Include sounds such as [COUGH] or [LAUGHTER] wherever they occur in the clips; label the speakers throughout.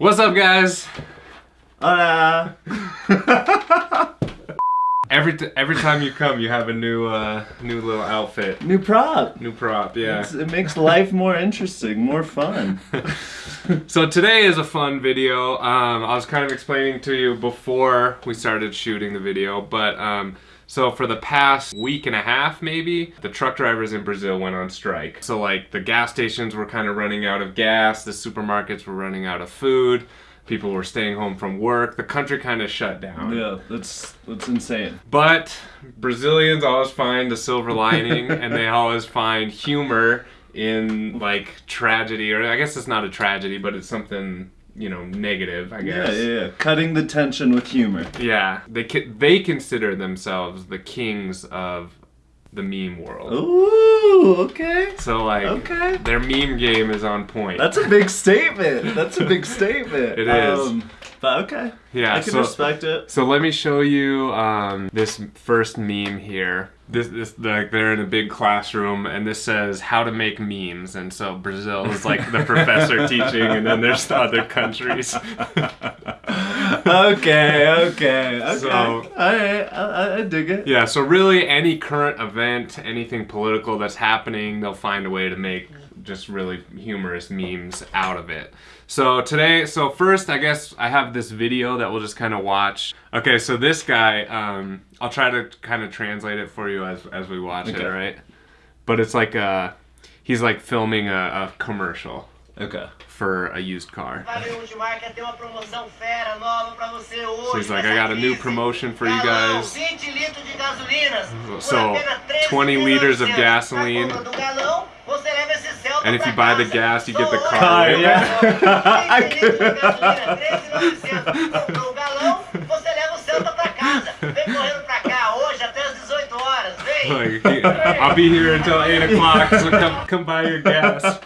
Speaker 1: What's up, guys?
Speaker 2: Hola. [LAUGHS]
Speaker 1: Every t- every time you come, you have a new uh, new little outfit,
Speaker 2: New prop.
Speaker 1: new prop. Yeah.
Speaker 2: It's- It makes life more interesting, more fun. [LAUGHS]
Speaker 1: So today is a fun video. Um, I was kind of explaining to you before we started shooting the video, but um, so for the past week and a half, maybe the truck drivers in Brazil went on strike. So like the gas stations were kind of running out of gas, the supermarkets were running out of food, people were staying home from work. The country kind of shut down.
Speaker 2: yeah, that's that's insane.
Speaker 1: But Brazilians always find the silver lining [LAUGHS] and they always find humor in like tragedy or I guess it's not a tragedy but it's something, you know, negative, I guess.
Speaker 2: yeah, yeah. Cutting the tension with humor.
Speaker 1: Yeah, they they consider themselves the kings of the meme world.
Speaker 2: Ooh, okay.
Speaker 1: So like
Speaker 2: Okay.
Speaker 1: their meme game is on point.
Speaker 2: That's a big statement. That's a big statement. [LAUGHS]
Speaker 1: It is.
Speaker 2: Um, but okay.
Speaker 1: yeah,
Speaker 2: I can
Speaker 1: so
Speaker 2: respect it.
Speaker 1: So let me show you um, this first meme here. This, this, like they're in a big classroom, and this says how to make memes. And so Brazil is like the [LAUGHS] professor teaching, and then there's the other countries. [LAUGHS]
Speaker 2: okay, okay, okay.
Speaker 1: So-
Speaker 2: All right, I, I, I dig it.
Speaker 1: yeah. So really, any current event, anything political that's happening, they'll find a way to make just really humorous memes out of it. So today, so first, I guess I have this video that we'll just kind of watch. Okay, so this guy, um, I'll try to kind of translate it for you as as we watch it,
Speaker 2: Okay.
Speaker 1: all right? But it's like uh he's like filming a, a commercial
Speaker 2: Okay.
Speaker 1: for a used car.
Speaker 3: Valeu, Gilmar, quer ter uma promoção fera nova pra você hoje.
Speaker 1: So he's like, I got a new promotion for you guys.
Speaker 3: 20 litros de gasolinas. por
Speaker 1: So, 20 liters of gasoline.
Speaker 3: Na compra do um galão, você leva esse Celta
Speaker 1: And if you buy the gas, you get the
Speaker 3: Só
Speaker 1: car um
Speaker 3: hoje,
Speaker 2: with. Yeah.
Speaker 3: 20 litros de gasolina, 13,900. Comprou o galão, você leva o Celta pra casa. Vem correndo pra cá hoje até as 18 horas. Vem.
Speaker 1: Like, I'll be here until eight o'clock, so come come buy your gas.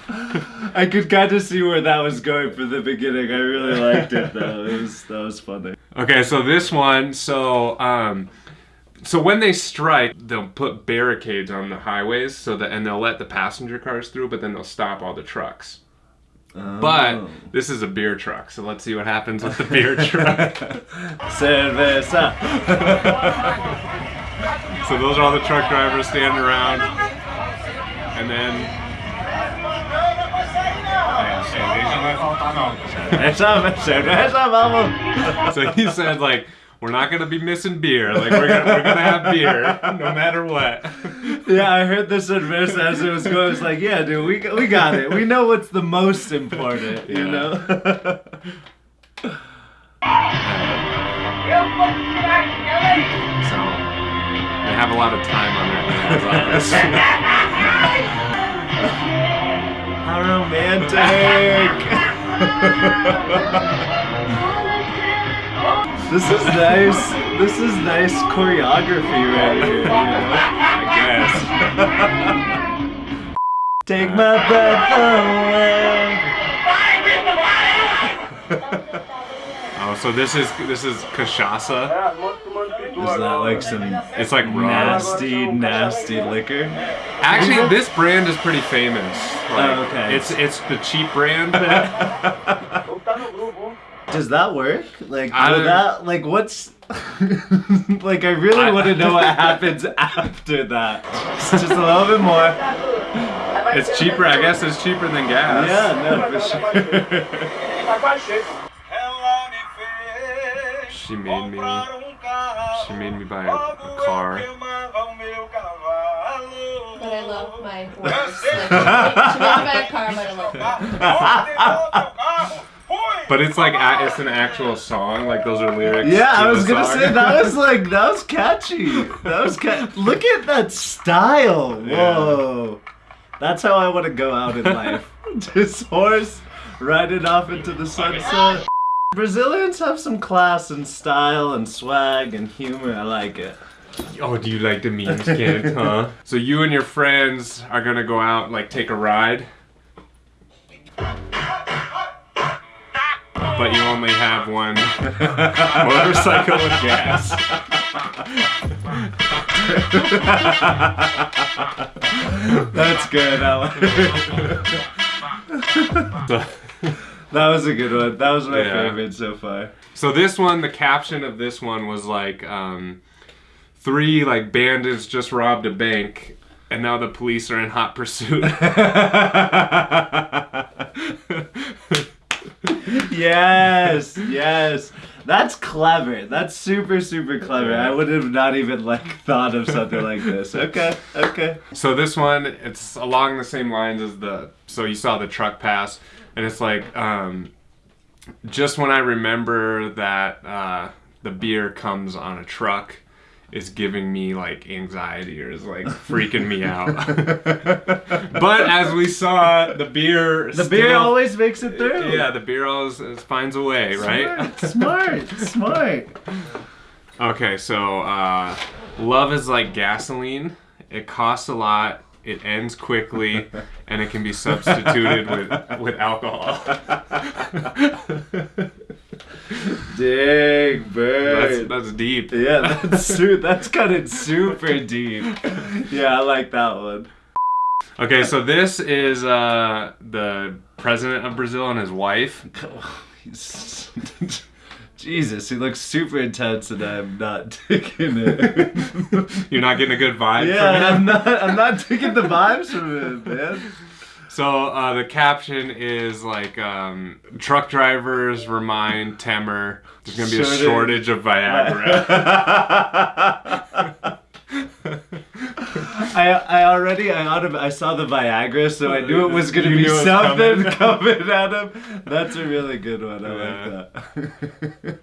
Speaker 2: I could kind of see where that was going for the beginning. I really liked it though. [LAUGHS] It was that was funny.
Speaker 1: Okay, so this one, so um, so when they strike, they'll put barricades on the highways, so that and they'll let the passenger cars through, but then they'll stop all the trucks. But
Speaker 2: Oh.
Speaker 1: this is a beer truck, so let's see what happens with the beer truck. [LAUGHS]
Speaker 2: Cerveza. [LAUGHS]
Speaker 1: so those are all the truck drivers standing around, and then
Speaker 2: Essa cerveza, vamos.
Speaker 1: so he said like. We're not gonna be missing beer. Like we're gonna, we're gonna have beer no matter what.
Speaker 2: Yeah, I heard the cerveza as it was going. I was like, yeah, dude, we we got it. We know what's the most important. You
Speaker 1: Yeah.
Speaker 2: know.
Speaker 1: So they have a lot of time on their hands on this.
Speaker 2: How romantic. [LAUGHS] this is nice. This is nice choreography right here. You know?
Speaker 1: I guess. [LAUGHS]
Speaker 2: Take my breath away.
Speaker 1: Oh, so this is this is cachaça.
Speaker 2: Is that like some
Speaker 1: It's like rum.
Speaker 2: nasty, nasty liquor?
Speaker 1: Actually, this brand is pretty famous. Like,
Speaker 2: Oh, okay.
Speaker 1: It's it's the cheap brand. [LAUGHS]
Speaker 2: Does that work? Like,
Speaker 1: I
Speaker 2: will that like what's [LAUGHS] like? I really
Speaker 1: I-
Speaker 2: want to know what happens [LAUGHS] after that. Just a little bit more.
Speaker 1: it's cheaper. I guess it's cheaper than gas.
Speaker 2: Yeah, no, for [LAUGHS] sure.
Speaker 3: Ela me fez
Speaker 1: She made me.
Speaker 3: comprar carro.
Speaker 1: She made me buy a, a car.
Speaker 3: Queimava o meu cavalo.
Speaker 4: But I love my horse. Like, she made me buy a car, but I love it.
Speaker 1: But it's like a, it's an actual song. Like those are lyrics.
Speaker 2: Yeah, I was gonna
Speaker 1: song.
Speaker 2: say that was [LAUGHS] like that was catchy. That was ca- Look at that style. Whoa, that's how I want to go out in [LAUGHS] life. This horse riding off into the sunset. Brazilians have some class and style and swag and humor. I like it.
Speaker 1: Oh, do you like the memes, kid? Huh? [LAUGHS] So you and your friends are gonna go out, like take a ride, but you only have one [LAUGHS] motorcycle with gas. [LAUGHS]
Speaker 2: That's good.
Speaker 1: So, [LAUGHS]
Speaker 2: That was a good one. That was my
Speaker 1: Yeah.
Speaker 2: favorite so far.
Speaker 1: So this one, the caption of this one was like, um, three like bandits just robbed a bank, and now the police are in hot pursuit.
Speaker 2: Yes, yes. That's clever. That's super, super clever. I would have not even like thought of something like this. [LAUGHS] Okay, okay.
Speaker 1: so this one, it's along the same lines as the. So you saw the truck pass, and it's like, um, just when I remember that uh, the beer comes on a truck. Is giving me like anxiety or is like freaking me out. [LAUGHS] but as we saw, the beer
Speaker 2: The beer always makes it through.
Speaker 1: Yeah, the beer always finds a way, right?
Speaker 2: Smart, smart, smart.
Speaker 1: Okay, so uh, love is like gasoline. It costs a lot. It ends quickly, and it can be substituted with with alcohol.
Speaker 2: Dang
Speaker 1: that's,
Speaker 2: bird.
Speaker 1: that's deep.
Speaker 2: yeah, that's [LAUGHS] su- that's cutting super deep. [LAUGHS] Yeah, I like that one.
Speaker 1: Okay, so this is uh, the president of Brazil and his wife. [LAUGHS]
Speaker 2: He's- Jesus, he looks super intense, and I'm not taking it.
Speaker 1: You're not getting a good vibe
Speaker 2: yeah,
Speaker 1: from
Speaker 2: I'm not. I'm not taking the vibes from him, man.
Speaker 1: So uh, the caption is like um, truck drivers remind Temer there's gonna be a
Speaker 2: Shortage.
Speaker 1: of Viagra. [LAUGHS] [LAUGHS]
Speaker 2: I I already I autom- I saw the Viagra, so I knew it was gonna
Speaker 1: You
Speaker 2: be
Speaker 1: knew it was
Speaker 2: something
Speaker 1: coming.
Speaker 2: coming at him. That's a really good one. I
Speaker 1: Yeah.
Speaker 2: like that.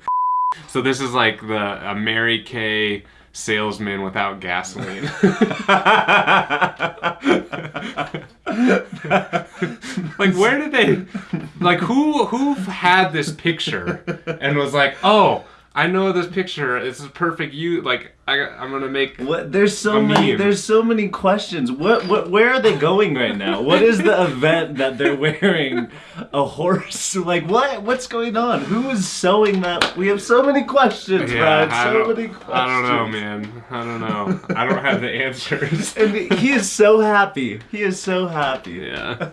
Speaker 1: So this is like the a Mary Kay salesman without gasoline. [LAUGHS] [LAUGHS] like where did they like who who had this picture and was like, "Oh, I know this picture. This is perfect. You like I I'm going to make
Speaker 2: What? There's so many.
Speaker 1: meme.
Speaker 2: There's so many questions. What? What? Where are they going right now? What is the event that they're wearing a horse? [LAUGHS] Like what? What's going on? Who is sewing that? We have so many questions,
Speaker 1: yeah,
Speaker 2: Brian.
Speaker 1: I
Speaker 2: So many questions.
Speaker 1: I don't know, man. I don't know. I don't have the answers. [LAUGHS]
Speaker 2: And he is so happy. He is so happy.
Speaker 1: Yeah.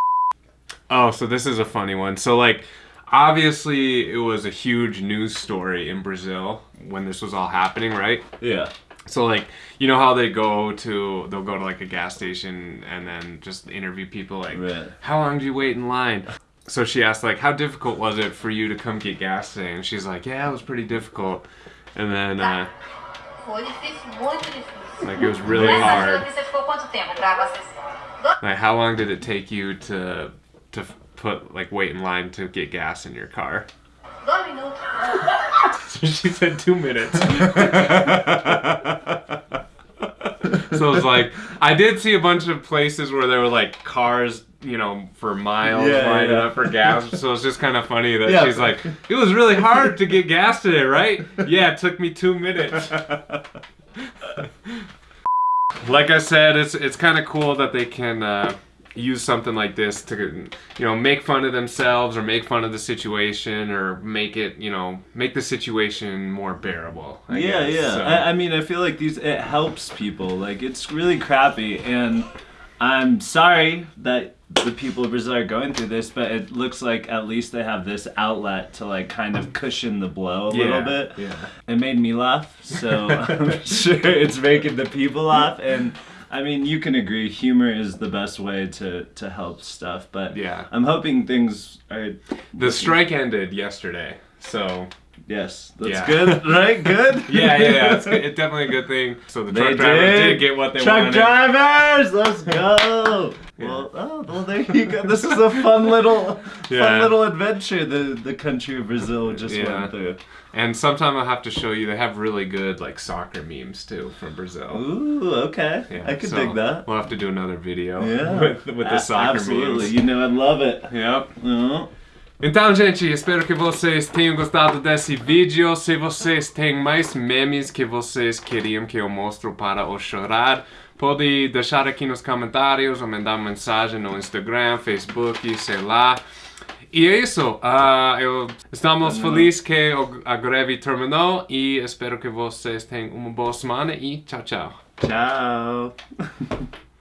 Speaker 1: [LAUGHS] oh, so this is a funny one. So like obviously it was a huge news story in Brazil when this was all happening, right?
Speaker 2: Yeah.
Speaker 1: So like you know how they go to they'll go to like a gas station and then just interview people like
Speaker 2: Right.
Speaker 1: how long do you wait in line? So she asked like how difficult was it for you to come get gas today? And she's like, Yeah, it was pretty difficult. And then uh,
Speaker 4: Foi difícil, muito difícil.
Speaker 1: like it was really hard.
Speaker 3: fila aqui você ficou quanto tempo pra abastecer?
Speaker 1: Like, how long did it take you to to f- put like wait in line to get gas in your car? So [LAUGHS] she said two minutes. [LAUGHS] so it's like I did see a bunch of places where there were like cars, you know, for miles
Speaker 2: Yeah,
Speaker 1: lining
Speaker 2: yeah.
Speaker 1: up for gas. So it's just kind of funny that
Speaker 2: Yeah.
Speaker 1: she's like, "It was really hard to get gas today, right? Yeah, it took me two minutes." [LAUGHS] like I said, it's it's kind of cool that they can uh, use something like this to you know make fun of themselves or make fun of the situation or make it you know make the situation more bearable. I
Speaker 2: yeah,
Speaker 1: guess.
Speaker 2: yeah.
Speaker 1: So-
Speaker 2: I, I mean, I feel like these it helps people. Like it's really crappy, and I'm sorry that the people of Brazil are going through this, but it looks like at least they have this outlet to like kind of cushion the blow a
Speaker 1: yeah,
Speaker 2: little bit.
Speaker 1: Yeah.
Speaker 2: It made me laugh, so [LAUGHS] I'm sure it's making the people laugh. And I mean, you can agree, humor is the best way to to help stuff. But
Speaker 1: Yeah.
Speaker 2: I'm hoping things are.
Speaker 1: The strike ended yesterday, so
Speaker 2: Yes, that's
Speaker 1: Yeah.
Speaker 2: good, right? Good. [LAUGHS]
Speaker 1: yeah, yeah, yeah. It's, good. [LAUGHS] it's definitely a good thing. So the
Speaker 2: They
Speaker 1: truck drivers
Speaker 2: did.
Speaker 1: did get what they
Speaker 2: Truck
Speaker 1: wanted.
Speaker 2: Truck drivers, let's [LAUGHS] go.
Speaker 1: Yeah.
Speaker 2: Well, oh, well, there you go. This is a fun little,
Speaker 1: Yeah.
Speaker 2: fun little adventure the the country of Brazil just went through.
Speaker 1: And sometime I'll have to show you. They have really good like soccer memes too from Brazil.
Speaker 2: Ooh, okay.
Speaker 1: Yeah,
Speaker 2: I could
Speaker 1: so
Speaker 2: dig that.
Speaker 1: We'll have to do another video
Speaker 2: Yeah,
Speaker 1: with, with the soccer
Speaker 2: absolutely.
Speaker 1: memes. Absolutely.
Speaker 2: You know, I'd love it.
Speaker 1: Yep.
Speaker 2: Oh.
Speaker 1: Então, gente, espero que vocês tenham gostado desse vídeo. Se vocês têm mais memes que vocês queriam que eu mostre para o chorar, pode deixar aqui nos comentários ou mandar mensagem no Instagram, Facebook, sei lá. E é isso. ah, eu, estamos felizes que a greve terminou e espero que vocês tenham uma boa semana e tchau, tchau.
Speaker 2: Ciao. [LAUGHS]